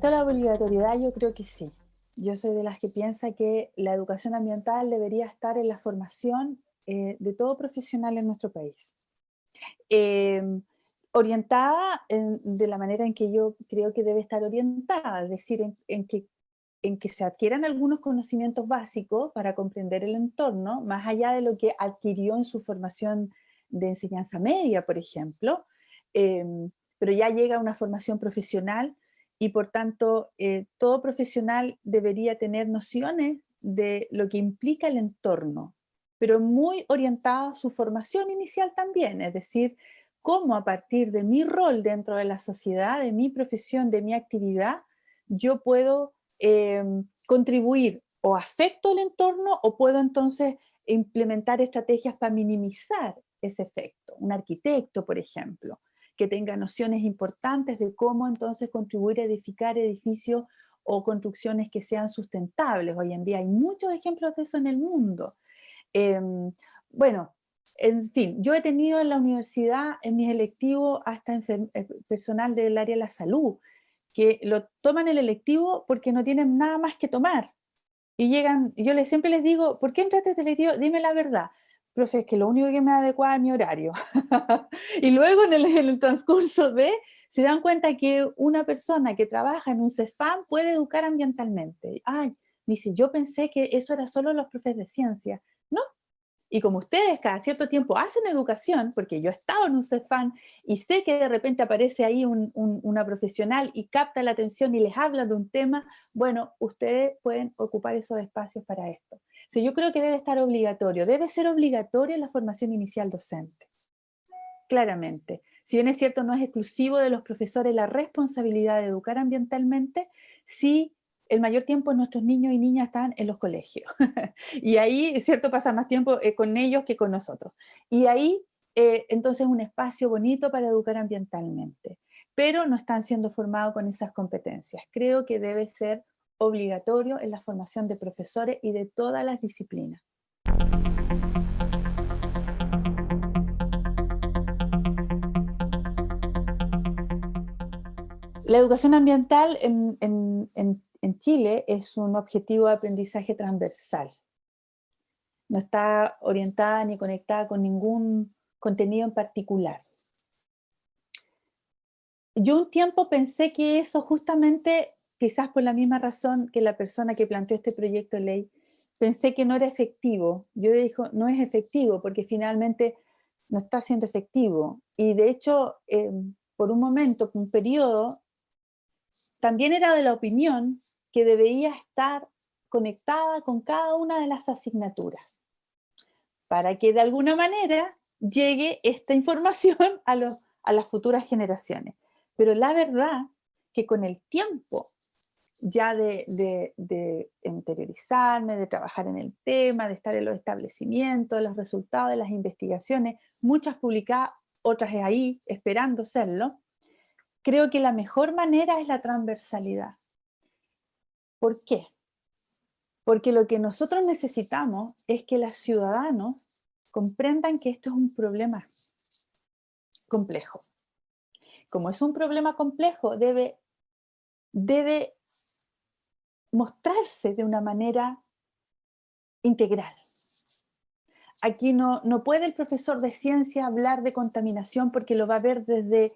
respecto a la obligatoriedad, yo creo que sí. Yo soy de las que piensa que la educación ambiental debería estar en la formación eh, de todo profesional en nuestro país. Em, orientada de la manera en que yo creo que debe estar orientada, es decir, en, que, en que se adquieran algunos conocimientos básicos para comprender el entorno, más allá de lo que adquirió en su formación de enseñanza media, por ejemplo, em, pero ya llega a una formación profesional y por tanto eh, todo profesional debería tener nociones de lo que implica el entorno, pero muy orientada a su formación inicial también, es decir, cómo a partir de mi rol dentro de la sociedad, de mi profesión, de mi actividad, yo puedo em, contribuir o afecto el entorno o puedo entonces implementar estrategias para minimizar ese efecto. Un arquitecto, por ejemplo, que tenga nociones importantes de cómo entonces contribuir a edificar edificios o construcciones que sean sustentables. Hoy en día hay muchos ejemplos de eso en el mundo. Em, bueno, en fin, yo he tenido en la universidad, en mis electivos, hasta eh, personal del área de la salud, que lo toman el electivo porque no tienen nada más que tomar. Y llegan, yo les, siempre les digo, ¿por qué entraste a este electivo? Dime la verdad profe, es que lo único que me adecua es mi horario. y luego en el, transcurso de, se dan cuenta que una persona que trabaja en un CEFAM puede educar ambientalmente. Ay, me dice, yo pensé que eso era solo los profes de ciencia. No. Y como ustedes cada cierto tiempo hacen educación, porque yo he estado en un CEFAM y sé que de repente aparece ahí una profesional y capta la atención y les habla de un tema, bueno, ustedes pueden ocupar esos espacios para esto. Sí, yo creo que debe estar obligatorio, debe ser obligatoria la formación inicial docente, claramente. Si bien es cierto, no es exclusivo de los profesores la responsabilidad de educar ambientalmente, sí el mayor tiempo nuestros niños y niñas están en los colegios. y ahí, cierto, pasa más tiempo eh, con ellos que con nosotros. Y ahí, eh, entonces, un espacio bonito para educar ambientalmente. Pero no están siendo formados con esas competencias. Creo que debe ser obligatorio en la formación de profesores y de todas las disciplinas. La educación ambiental en, Chile es un objetivo de aprendizaje transversal. No está orientada ni conectada con ningún contenido en particular. Yo un tiempo pensé que eso justamente quizás por la misma razón que la persona que planteó este proyecto de ley, pensé que no era efectivo. Yo dijo, no es efectivo porque finalmente no está siendo efectivo. Y de hecho, em, por un momento, por un periodo, también era de la opinión que debería estar conectada con cada una de las asignaturas, para que de alguna manera llegue esta información a, a las futuras generaciones. Pero la verdad que con el tiempo ya de, interiorizarme, de trabajar en el tema, de estar en los establecimientos, los resultados de las investigaciones, muchas publicadas, otras ahí, esperando serlo, creo que la mejor manera es la transversalidad. ¿Por qué? Porque lo que nosotros necesitamos es que los ciudadanos comprendan que esto es un problema complejo. Como es un problema complejo, debe, debe mostrarse de una manera integral. Aquí no, no puede el profesor de ciencia hablar de contaminación porque lo va a ver desde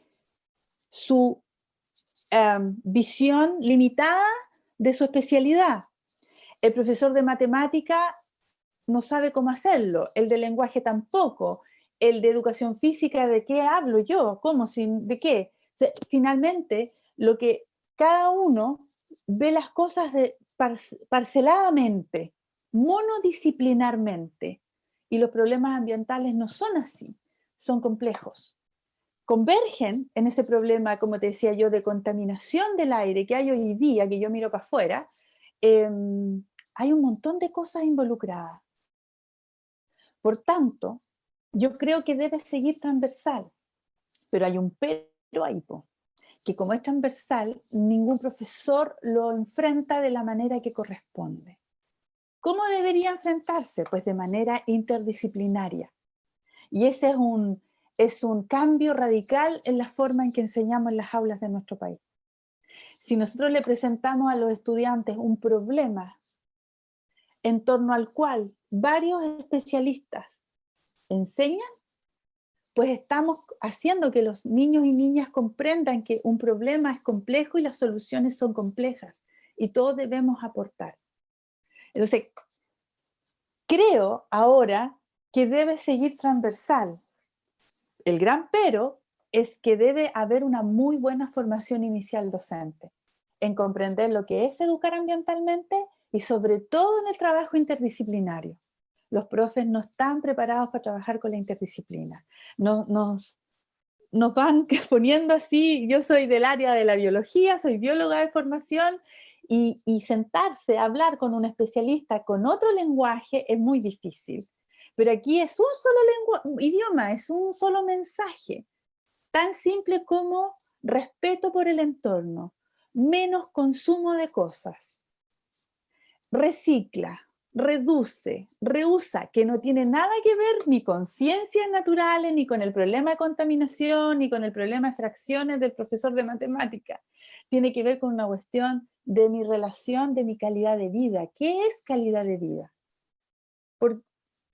su em, visión limitada de su especialidad. El profesor de matemática no sabe cómo hacerlo, el de lenguaje tampoco, el de educación física, ¿de qué hablo yo? ¿Cómo? ¿De qué? finalmente, lo que cada uno ve las cosas de, parceladamente, monodisciplinarmente, y los problemas ambientales no son así, son complejos. Convergen en ese problema, como te decía yo, de contaminación del aire que hay hoy día, que yo miro para afuera, em, hay un montón de cosas involucradas. Por tanto, yo creo que debe seguir transversal, pero hay un pero ahí, que como es transversal, ningún profesor lo enfrenta de la manera que corresponde. ¿Cómo debería enfrentarse? Pues de manera interdisciplinaria. Y ese es un, es un cambio radical en la forma en que enseñamos en las aulas de nuestro país. si nosotros le presentamos a los estudiantes un problema en torno al cual varios especialistas enseñan, pues estamos haciendo que los niños y niñas comprendan que un problema es complejo y las soluciones son complejas y todos debemos aportar. Entonces, creo ahora que debe seguir transversal. El gran pero es que debe haber una muy buena formación inicial docente en comprender lo que es educar ambientalmente y sobre todo en el trabajo interdisciplinario. Los profes no están preparados para trabajar con la interdisciplina. Nos, van poniendo así, yo soy del área de la biología, soy bióloga de formación, y sentarse a hablar con un especialista con otro lenguaje es muy difícil. Pero aquí es un solo idioma, es un solo mensaje tan simple como respeto por el entorno, menos consumo de cosas. Recicla, reduce, reusa, que no tiene nada que ver ni con ciencias naturales, ni con el problema de contaminación, ni con el problema de fracciones del profesor de matemática. Tiene que ver con una cuestión de mi relación, de mi calidad de vida. ¿Qué es calidad de vida? Por,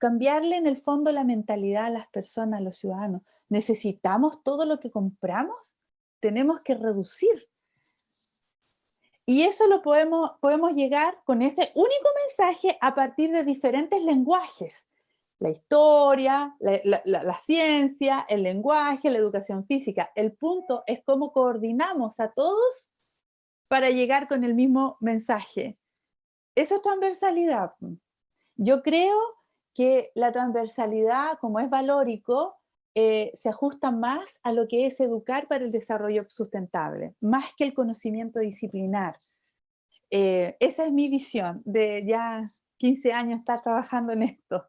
cambiarle en el fondo la mentalidad a las personas, a los ciudadanos. ¿Necesitamos todo lo que compramos? Tenemos que reducir. Y eso lo podemos, podemos llegar con ese único mensaje a partir de diferentes lenguajes. La historia, la, la ciencia, el lenguaje, la educación física. El punto es cómo coordinamos a todos para llegar con el mismo mensaje. Eso es transversalidad. Yo creo que la transversalidad, como es valórico, eh, se ajusta más a lo que es educar para el desarrollo sustentable, más que el conocimiento disciplinar. Eh, esa es mi visión de ya 15 años estar trabajando en esto.